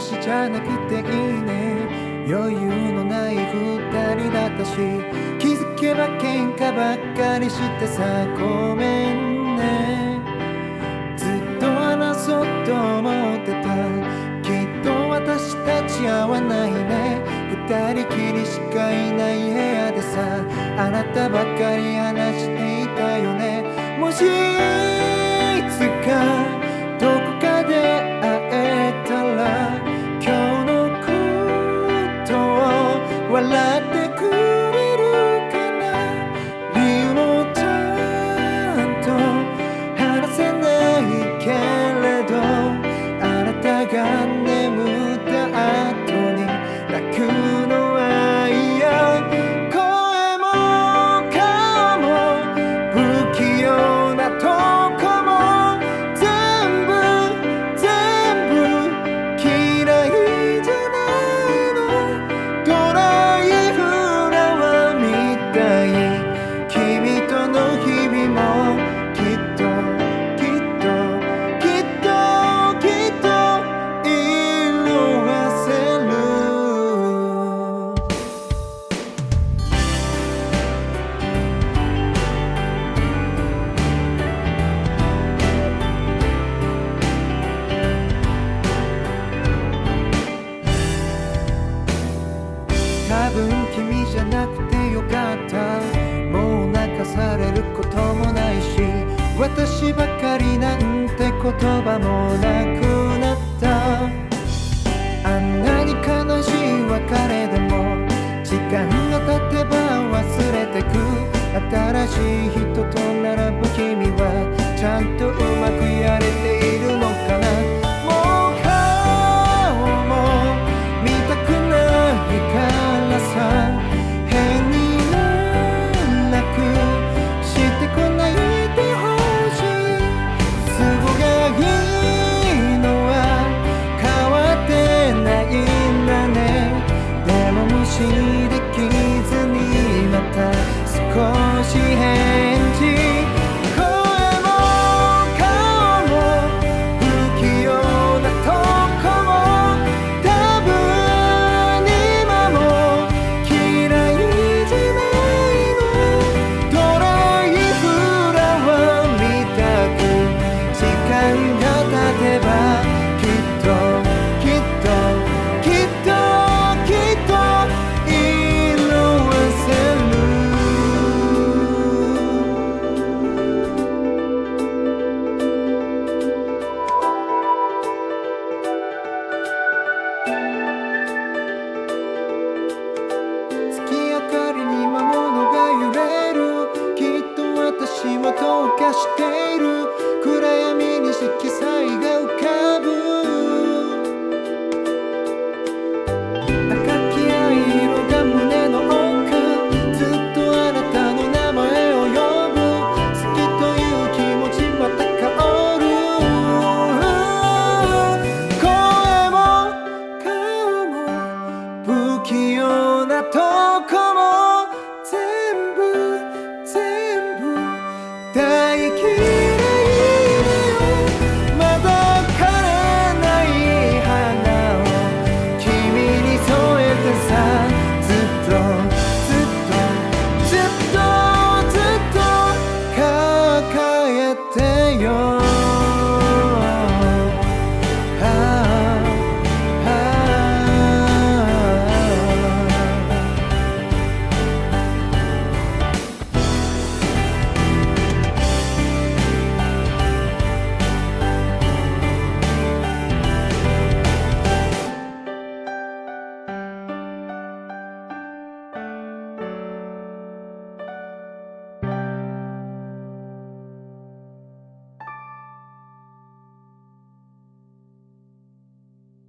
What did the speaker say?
私じゃなくていいね。余裕のない二人だったし気づけば喧嘩ばっかりしてさごめんね。ずっと話そうと思ってた。きっと私たち合わないね。二人きりしかいない部屋でさあなたばかり話していたよね。もしくのゃなくてよかった。もう泣かされることもないし私ばかりなんて言葉もなくなった。あんなに悲しい別れでも時間が経てば忘れてく。新しい人と並ぶ君はちゃんとうまくやれているのかな。